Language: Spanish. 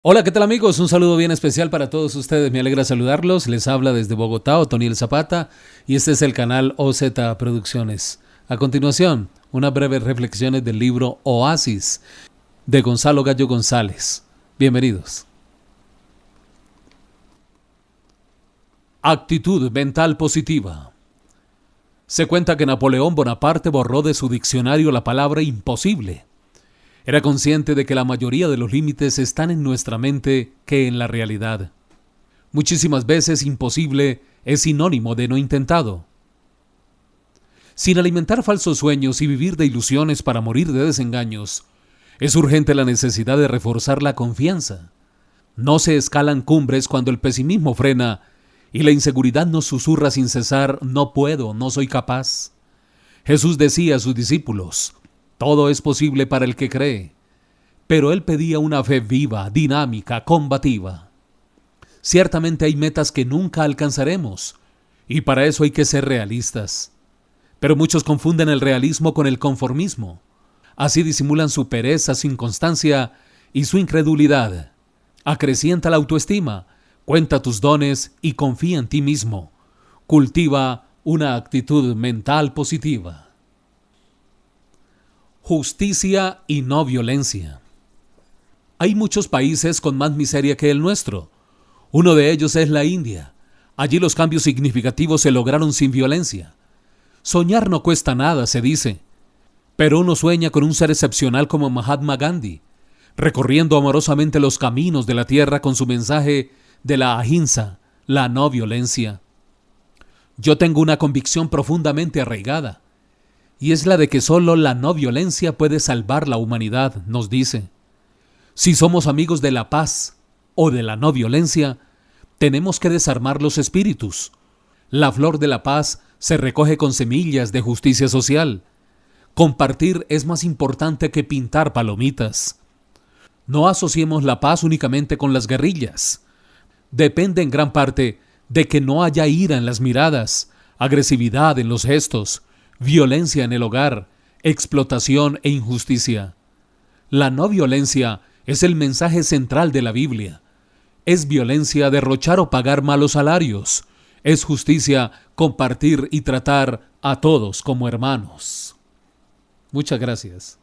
Hola, ¿qué tal amigos? Un saludo bien especial para todos ustedes. Me alegra saludarlos. Les habla desde Bogotá Otoniel Zapata y este es el canal OZ Producciones. A continuación, unas breves reflexiones del libro Oasis de Gonzalo Gallo González. Bienvenidos. Actitud mental positiva. Se cuenta que Napoleón Bonaparte borró de su diccionario la palabra imposible era consciente de que la mayoría de los límites están en nuestra mente que en la realidad. Muchísimas veces imposible es sinónimo de no intentado. Sin alimentar falsos sueños y vivir de ilusiones para morir de desengaños, es urgente la necesidad de reforzar la confianza. No se escalan cumbres cuando el pesimismo frena y la inseguridad nos susurra sin cesar, no puedo, no soy capaz. Jesús decía a sus discípulos, todo es posible para el que cree, pero él pedía una fe viva, dinámica, combativa. Ciertamente hay metas que nunca alcanzaremos, y para eso hay que ser realistas. Pero muchos confunden el realismo con el conformismo. Así disimulan su pereza, su inconstancia y su incredulidad. Acrecienta la autoestima, cuenta tus dones y confía en ti mismo. Cultiva una actitud mental positiva justicia y no violencia. Hay muchos países con más miseria que el nuestro. Uno de ellos es la India. Allí los cambios significativos se lograron sin violencia. Soñar no cuesta nada, se dice. Pero uno sueña con un ser excepcional como Mahatma Gandhi, recorriendo amorosamente los caminos de la tierra con su mensaje de la ahimsa, la no violencia. Yo tengo una convicción profundamente arraigada y es la de que solo la no violencia puede salvar la humanidad, nos dice. Si somos amigos de la paz o de la no violencia, tenemos que desarmar los espíritus. La flor de la paz se recoge con semillas de justicia social. Compartir es más importante que pintar palomitas. No asociemos la paz únicamente con las guerrillas. Depende en gran parte de que no haya ira en las miradas, agresividad en los gestos, violencia en el hogar, explotación e injusticia. La no violencia es el mensaje central de la Biblia. Es violencia derrochar o pagar malos salarios. Es justicia compartir y tratar a todos como hermanos. Muchas gracias.